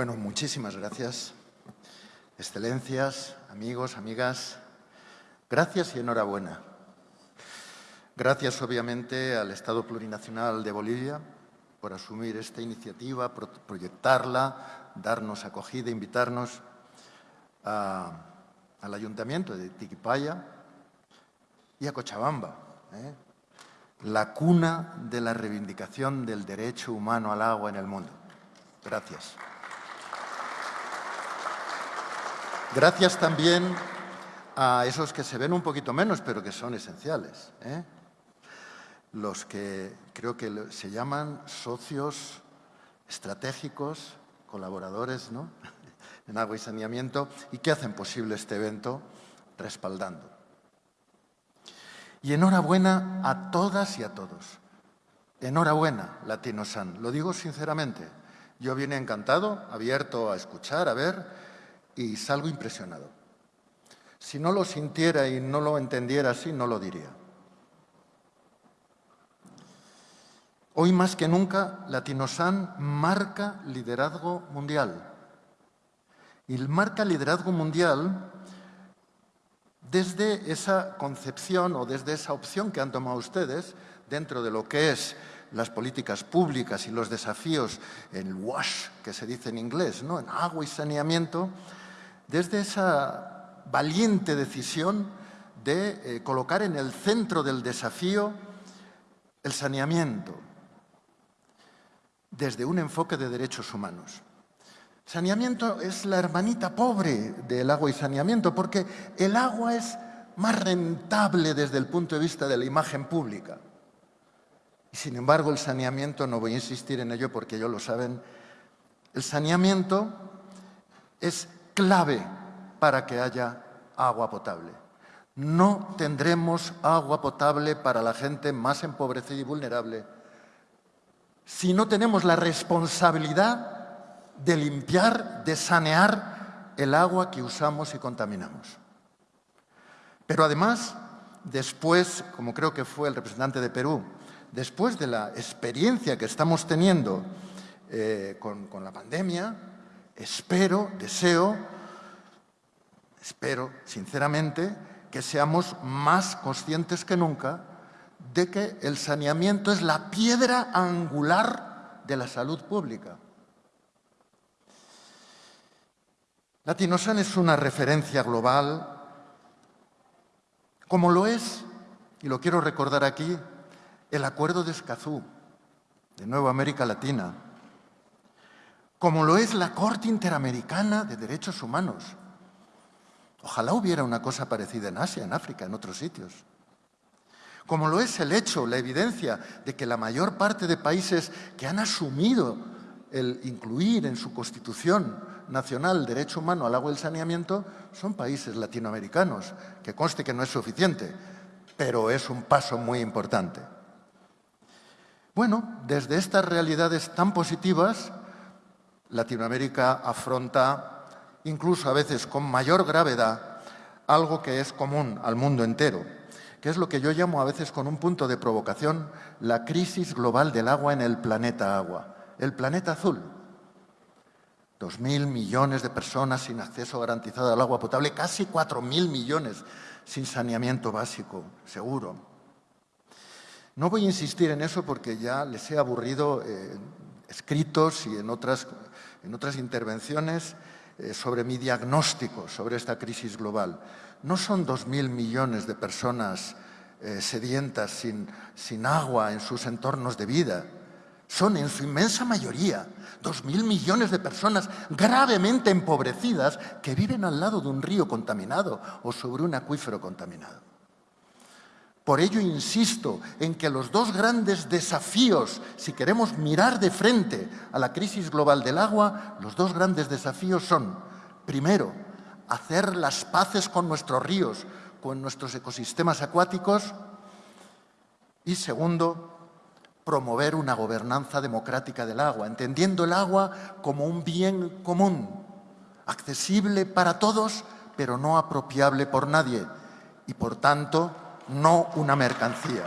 Bueno, muchísimas gracias. Excelencias, amigos, amigas, gracias y enhorabuena. Gracias, obviamente, al Estado Plurinacional de Bolivia por asumir esta iniciativa, proyectarla, darnos acogida, invitarnos al Ayuntamiento de Tiquipaya y a Cochabamba, ¿eh? la cuna de la reivindicación del derecho humano al agua en el mundo. Gracias. Gracias también a esos que se ven un poquito menos, pero que son esenciales. ¿eh? Los que creo que se llaman socios estratégicos, colaboradores ¿no? en agua y saneamiento, y que hacen posible este evento respaldando. Y enhorabuena a todas y a todos. Enhorabuena, Latino San. Lo digo sinceramente. Yo vine encantado, abierto a escuchar, a ver, y salgo impresionado. Si no lo sintiera y no lo entendiera así, no lo diría. Hoy más que nunca, Latinosan marca liderazgo mundial. Y marca liderazgo mundial desde esa concepción o desde esa opción que han tomado ustedes dentro de lo que es las políticas públicas y los desafíos el WASH, que se dice en inglés, ¿no? en agua y saneamiento, desde esa valiente decisión de eh, colocar en el centro del desafío el saneamiento, desde un enfoque de derechos humanos. Saneamiento es la hermanita pobre del agua y saneamiento, porque el agua es más rentable desde el punto de vista de la imagen pública. Y sin embargo, el saneamiento, no voy a insistir en ello porque ellos lo saben, el saneamiento es clave para que haya agua potable. No tendremos agua potable para la gente más empobrecida y vulnerable si no tenemos la responsabilidad de limpiar, de sanear el agua que usamos y contaminamos. Pero además, después, como creo que fue el representante de Perú, después de la experiencia que estamos teniendo eh, con, con la pandemia, espero, deseo, espero sinceramente que seamos más conscientes que nunca de que el saneamiento es la piedra angular de la salud pública. Latinosan es una referencia global, como lo es, y lo quiero recordar aquí, el Acuerdo de Escazú, de Nueva América Latina, como lo es la Corte Interamericana de Derechos Humanos. Ojalá hubiera una cosa parecida en Asia, en África, en otros sitios. Como lo es el hecho, la evidencia de que la mayor parte de países que han asumido el incluir en su constitución nacional derecho humano al agua y el saneamiento son países latinoamericanos, que conste que no es suficiente, pero es un paso muy importante. Bueno, desde estas realidades tan positivas, Latinoamérica afronta, incluso a veces con mayor gravedad, algo que es común al mundo entero, que es lo que yo llamo a veces con un punto de provocación la crisis global del agua en el planeta agua, el planeta azul. Dos mil millones de personas sin acceso garantizado al agua potable, casi cuatro mil millones sin saneamiento básico, seguro. No voy a insistir en eso porque ya les he aburrido eh, escritos y en otras, en otras intervenciones eh, sobre mi diagnóstico sobre esta crisis global. No son dos mil millones de personas eh, sedientas sin, sin agua en sus entornos de vida son en su inmensa mayoría dos mil millones de personas gravemente empobrecidas que viven al lado de un río contaminado o sobre un acuífero contaminado. Por ello insisto en que los dos grandes desafíos, si queremos mirar de frente a la crisis global del agua, los dos grandes desafíos son, primero, hacer las paces con nuestros ríos, con nuestros ecosistemas acuáticos y segundo, promover una gobernanza democrática del agua, entendiendo el agua como un bien común, accesible para todos, pero no apropiable por nadie, y por tanto, no una mercancía.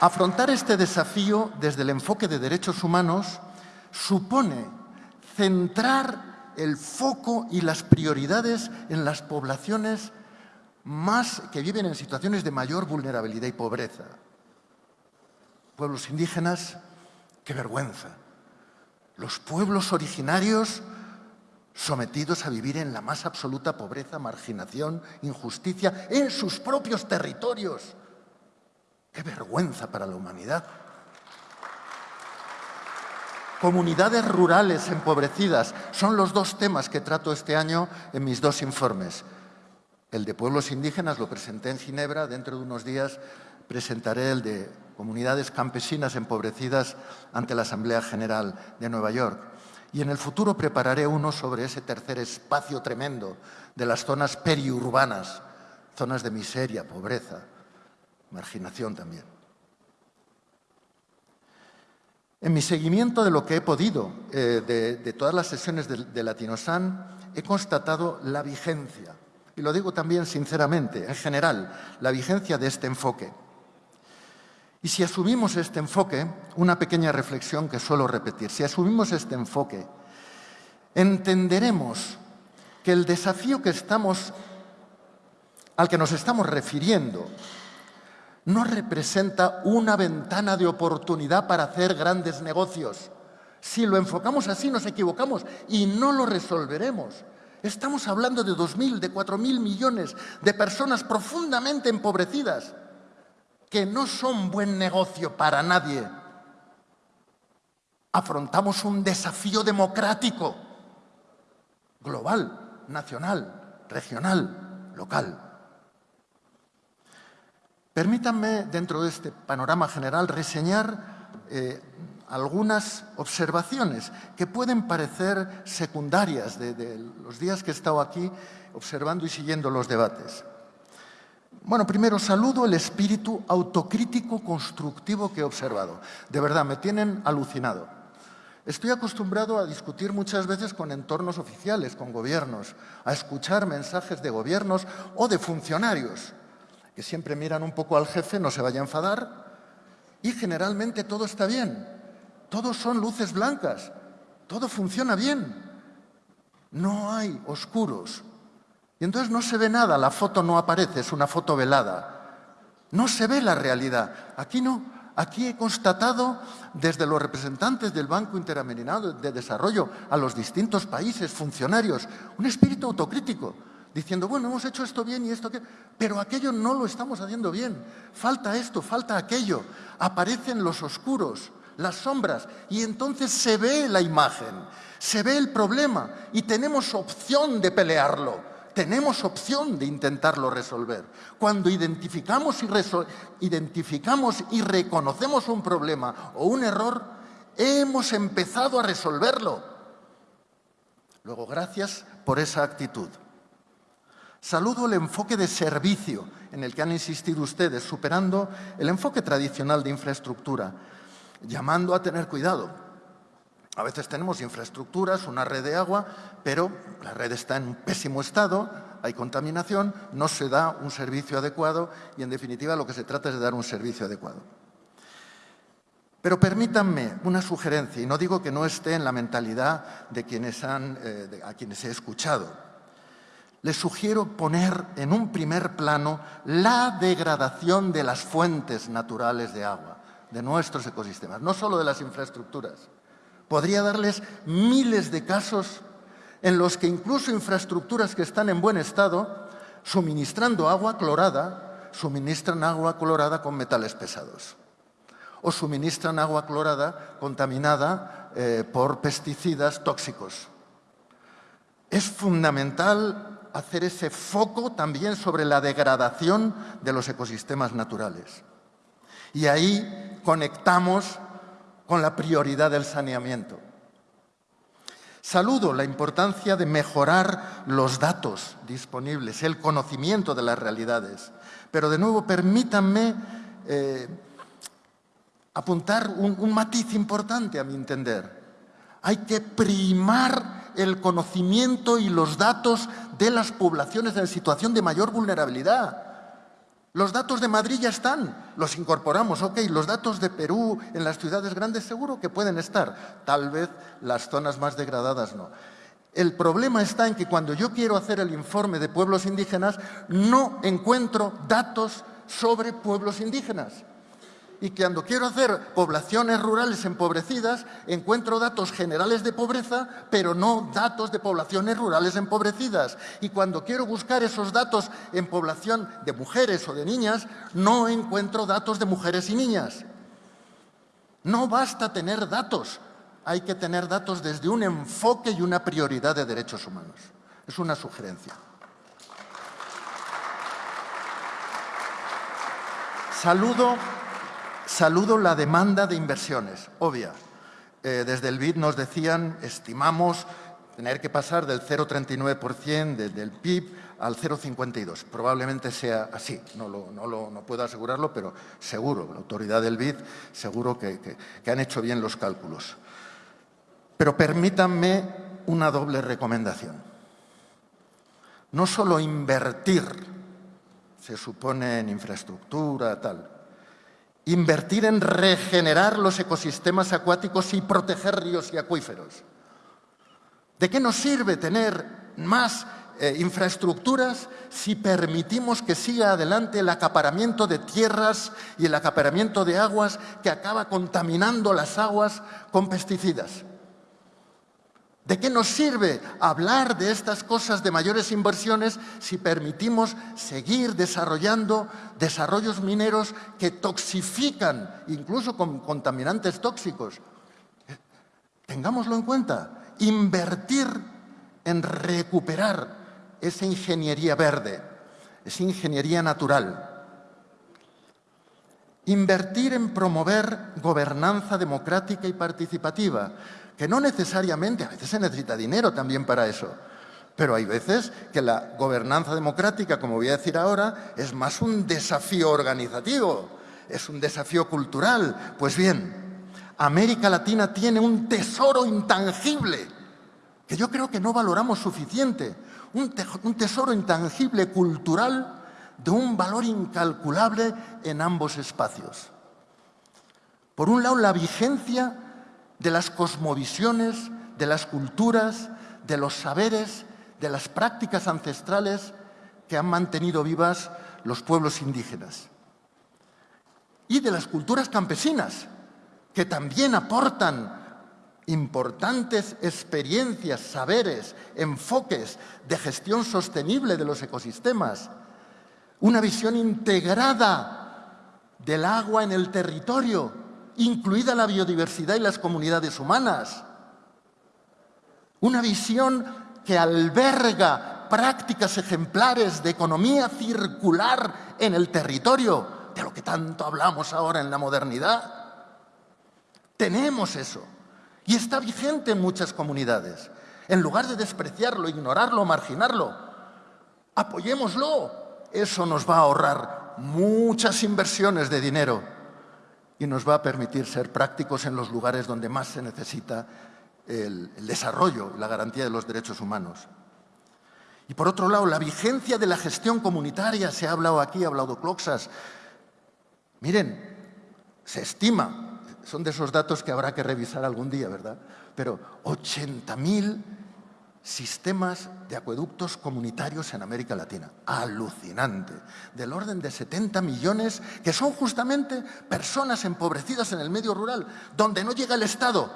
Afrontar este desafío desde el enfoque de derechos humanos supone centrar el foco y las prioridades en las poblaciones más que viven en situaciones de mayor vulnerabilidad y pobreza. Pueblos indígenas, qué vergüenza. Los pueblos originarios sometidos a vivir en la más absoluta pobreza, marginación, injusticia, en sus propios territorios. ¡Qué vergüenza para la humanidad! Comunidades rurales empobrecidas son los dos temas que trato este año en mis dos informes. El de pueblos indígenas lo presenté en Ginebra, dentro de unos días presentaré el de comunidades campesinas empobrecidas ante la Asamblea General de Nueva York. Y en el futuro prepararé uno sobre ese tercer espacio tremendo de las zonas periurbanas, zonas de miseria, pobreza, marginación también. En mi seguimiento de lo que he podido eh, de, todas las sesiones de, de Latinosan, he constatado la vigencia, y lo digo también sinceramente, en general, la vigencia de este enfoque. Y si asumimos este enfoque, una pequeña reflexión que suelo repetir, si asumimos este enfoque, entenderemos que el desafío al que nos estamos refiriendo no representa una ventana de oportunidad para hacer grandes negocios. Si lo enfocamos así nos equivocamos y no lo resolveremos. Estamos hablando de 2.000, de 4.000 millones de personas profundamente empobrecidas que no son buen negocio para nadie. Afrontamos un desafío democrático, global, nacional, regional, local. Permítanme, dentro de este panorama general, reseñar eh, algunas observaciones que pueden parecer secundarias de los días que he estado aquí observando y siguiendo los debates. Bueno, primero saludo el espíritu autocrítico constructivo que he observado. De verdad, me tienen alucinado. Estoy acostumbrado a discutir muchas veces con entornos oficiales, con gobiernos, a escuchar mensajes de gobiernos o de funcionarios, que siempre miran un poco al jefe, no se vaya a enfadar, y generalmente todo está bien. Todos son luces blancas, todo funciona bien. No hay oscuros, y entonces no se ve nada, la foto no aparece, es una foto velada. No se ve la realidad. Aquí no. Aquí he constatado desde los representantes del Banco Interamericano de Desarrollo a los distintos países, funcionarios, un espíritu autocrítico, diciendo, bueno, hemos hecho esto bien y esto que... Pero aquello no lo estamos haciendo bien. Falta esto, falta aquello. Aparecen los oscuros, las sombras, y entonces se ve la imagen, se ve el problema y tenemos opción de pelearlo tenemos opción de intentarlo resolver. Cuando identificamos y, reconocemos un problema o un error, hemos empezado a resolverlo. Luego, gracias por esa actitud. Saludo el enfoque de servicio en el que han insistido ustedes, superando el enfoque tradicional de infraestructura, llamando a tener cuidado a veces tenemos infraestructuras, una red de agua, pero la red está en un pésimo estado, hay contaminación, no se da un servicio adecuado y, en definitiva, lo que se trata es de dar un servicio adecuado. Pero permítanme una sugerencia, y no digo que no esté en la mentalidad de quienes han, eh, a quienes he escuchado. Les sugiero poner en un primer plano la degradación de las fuentes naturales de agua, de nuestros ecosistemas, no solo de las infraestructuras. Podría darles miles de casos en los que incluso infraestructuras que están en buen estado, suministrando agua clorada, suministran agua clorada con metales pesados o suministran agua clorada contaminada eh, por pesticidas tóxicos. Es fundamental hacer ese foco también sobre la degradación de los ecosistemas naturales. Y ahí conectamos con la prioridad del saneamiento. Saludo la importancia de mejorar los datos disponibles, el conocimiento de las realidades. Pero de nuevo, permítanme eh, apuntar un, un matiz importante a mi entender. Hay que primar el conocimiento y los datos de las poblaciones en situación de mayor vulnerabilidad. Los datos de Madrid ya están, los incorporamos, ok. Los datos de Perú en las ciudades grandes seguro que pueden estar, tal vez las zonas más degradadas no. El problema está en que cuando yo quiero hacer el informe de pueblos indígenas, no encuentro datos sobre pueblos indígenas y cuando quiero hacer poblaciones rurales empobrecidas, encuentro datos generales de pobreza, pero no datos de poblaciones rurales empobrecidas. Y cuando quiero buscar esos datos en población de mujeres o de niñas, no encuentro datos de mujeres y niñas. No basta tener datos, hay que tener datos desde un enfoque y una prioridad de derechos humanos. Es una sugerencia. Saludo Saludo la demanda de inversiones, obvia. Eh, desde el BID nos decían, estimamos tener que pasar del 0,39% del PIB al 0,52. Probablemente sea así, no, puedo asegurarlo, pero seguro, la autoridad del BID seguro que, que han hecho bien los cálculos. Pero permítanme una doble recomendación. No solo invertir, se supone en infraestructura, tal, invertir en regenerar los ecosistemas acuáticos y proteger ríos y acuíferos. ¿De qué nos sirve tener más eh, infraestructuras si permitimos que siga adelante el acaparamiento de tierras y el acaparamiento de aguas que acaba contaminando las aguas con pesticidas? ¿De qué nos sirve hablar de estas cosas de mayores inversiones si permitimos seguir desarrollando desarrollos mineros que toxifican, incluso con contaminantes tóxicos? Tengámoslo en cuenta. Invertir en recuperar esa ingeniería verde, esa ingeniería natural. Invertir en promover gobernanza democrática y participativa que no necesariamente, a veces se necesita dinero también para eso, pero hay veces que la gobernanza democrática, como voy a decir ahora, es más un desafío organizativo, es un desafío cultural. Pues bien, América Latina tiene un tesoro intangible que yo creo que no valoramos suficiente, un, un tesoro intangible cultural de un valor incalculable en ambos espacios. Por un lado, la vigencia de las cosmovisiones, de las culturas, de los saberes, de las prácticas ancestrales que han mantenido vivas los pueblos indígenas. Y de las culturas campesinas, que también aportan importantes experiencias, saberes, enfoques de gestión sostenible de los ecosistemas, una visión integrada del agua en el territorio, incluida la biodiversidad y las comunidades humanas. Una visión que alberga prácticas ejemplares de economía circular en el territorio, de lo que tanto hablamos ahora en la modernidad. Tenemos eso y está vigente en muchas comunidades. En lugar de despreciarlo, ignorarlo, marginarlo, apoyémoslo. Eso nos va a ahorrar muchas inversiones de dinero y nos va a permitir ser prácticos en los lugares donde más se necesita el, desarrollo y la garantía de los derechos humanos. Y por otro lado, la vigencia de la gestión comunitaria, se ha hablado aquí, ha hablado Cloxas. Miren, se estima, son de esos datos que habrá que revisar algún día, ¿verdad? Pero 80.000 sistemas de acueductos comunitarios en América Latina. Alucinante. Del orden de 70 millones, que son justamente personas empobrecidas en el medio rural, donde no llega el Estado,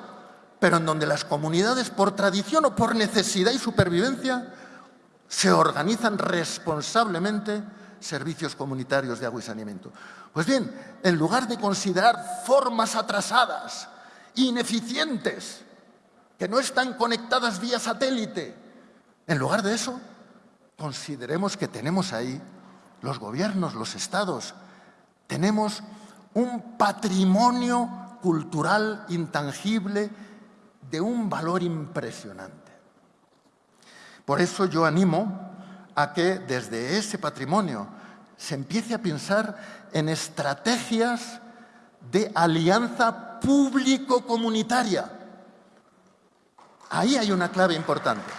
pero en donde las comunidades, por tradición o por necesidad y supervivencia, se organizan responsablemente servicios comunitarios de agua y saneamiento. Pues bien, en lugar de considerar formas atrasadas, ineficientes, que no están conectadas vía satélite. En lugar de eso, consideremos que tenemos ahí los gobiernos, los estados, tenemos un patrimonio cultural intangible de un valor impresionante. Por eso yo animo a que desde ese patrimonio se empiece a pensar en estrategias de alianza público-comunitaria Ahí hay una clave importante.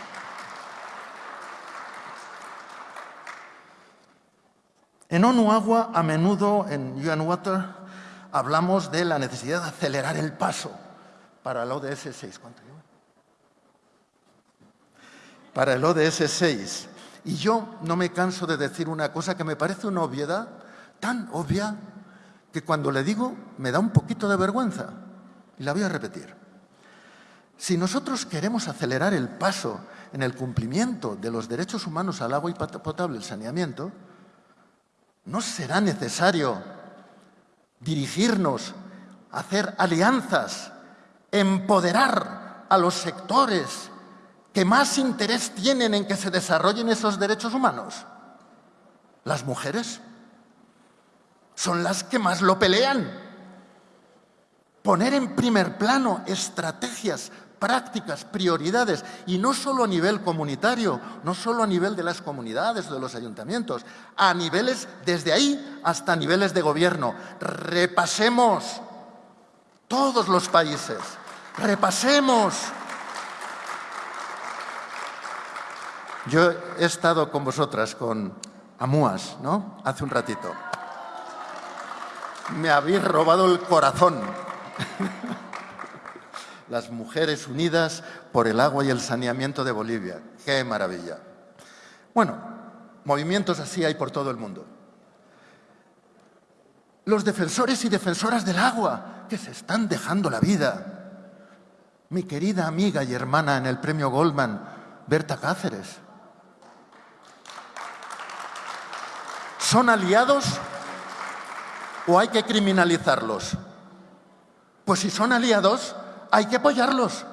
En ONU Agua, a menudo en UN Water, hablamos de la necesidad de acelerar el paso para el ODS 6. ¿Cuánto lleva? Para el ODS 6. Y yo no me canso de decir una cosa que me parece una obviedad, tan obvia, que cuando le digo me da un poquito de vergüenza. Y la voy a repetir. Si nosotros queremos acelerar el paso en el cumplimiento de los derechos humanos al agua y potable, el saneamiento, no será necesario dirigirnos, hacer alianzas, empoderar a los sectores que más interés tienen en que se desarrollen esos derechos humanos. Las mujeres son las que más lo pelean. Poner en primer plano estrategias, prácticas, prioridades, y no solo a nivel comunitario, no solo a nivel de las comunidades de los ayuntamientos, a niveles desde ahí hasta niveles de gobierno. Repasemos todos los países, repasemos. Yo he estado con vosotras, con Amuas, ¿no? Hace un ratito me habéis robado el corazón. Las mujeres unidas por el agua y el saneamiento de Bolivia. ¡Qué maravilla! Bueno, movimientos así hay por todo el mundo. Los defensores y defensoras del agua, que se están dejando la vida. Mi querida amiga y hermana en el premio Goldman, Berta Cáceres. Son aliados o hay que criminalizarlos? Pues si son aliados, hay que apoyarlos,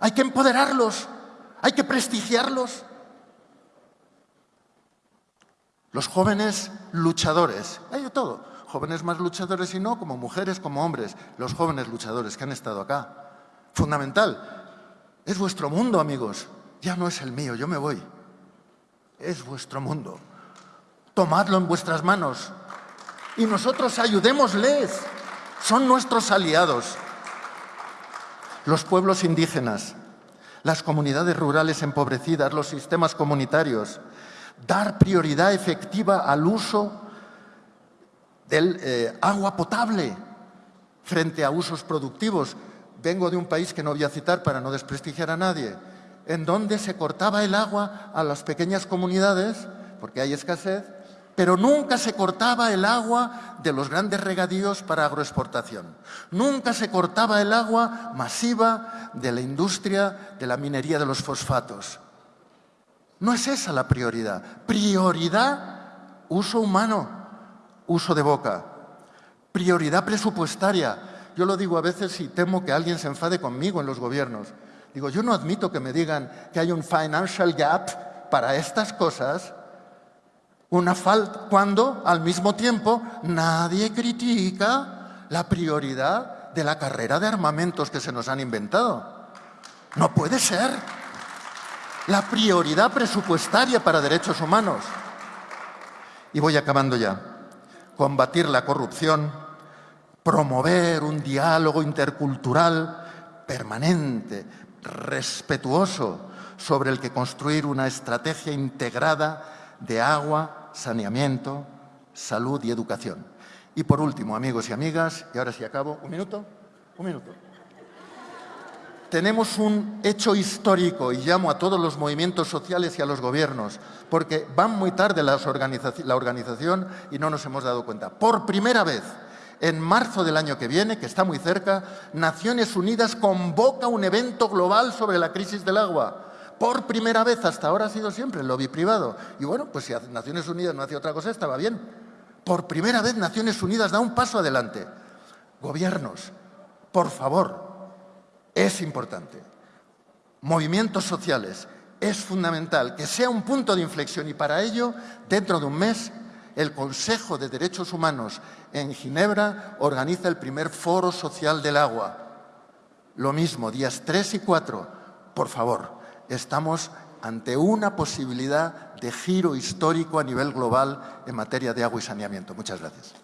hay que empoderarlos, hay que prestigiarlos. Los jóvenes luchadores, hay de todo, jóvenes más luchadores y no, como mujeres, como hombres, los jóvenes luchadores que han estado acá. Fundamental, es vuestro mundo, amigos, ya no es el mío, yo me voy. Es vuestro mundo. Tomadlo en vuestras manos, y nosotros ayudémosles. Son nuestros aliados. Los pueblos indígenas, las comunidades rurales empobrecidas, los sistemas comunitarios. Dar prioridad efectiva al uso del eh, agua potable frente a usos productivos. Vengo de un país que no voy a citar para no desprestigiar a nadie, en donde se cortaba el agua a las pequeñas comunidades, porque hay escasez, pero nunca se cortaba el agua de los grandes regadíos para agroexportación. Nunca se cortaba el agua masiva de la industria de la minería de los fosfatos. No es esa la prioridad. Prioridad, uso humano, uso de boca. Prioridad presupuestaria. Yo lo digo a veces y temo que alguien se enfade conmigo en los gobiernos. Digo, yo no admito que me digan que hay un financial gap para estas cosas una falta cuando al mismo tiempo nadie critica la prioridad de la carrera de armamentos que se nos han inventado. No puede ser. La prioridad presupuestaria para derechos humanos. Y voy acabando ya. Combatir la corrupción, promover un diálogo intercultural permanente, respetuoso, sobre el que construir una estrategia integrada de agua, saneamiento, salud y educación. Y por último, amigos y amigas, y ahora sí acabo, un minuto, un minuto. Tenemos un hecho histórico y llamo a todos los movimientos sociales y a los gobiernos, porque van muy tarde la organización y no nos hemos dado cuenta. Por primera vez, en marzo del año que viene, que está muy cerca, Naciones Unidas convoca un evento global sobre la crisis del agua por primera vez, hasta ahora ha sido siempre el lobby privado. Y bueno, pues si Naciones Unidas no hacía otra cosa, estaba bien. Por primera vez Naciones Unidas da un paso adelante. Gobiernos, por favor, es importante. Movimientos sociales, es fundamental que sea un punto de inflexión y para ello, dentro de un mes, el Consejo de Derechos Humanos en Ginebra organiza el primer foro social del agua. Lo mismo, días 3 y 4, por favor, estamos ante una posibilidad de giro histórico a nivel global en materia de agua y saneamiento. Muchas gracias.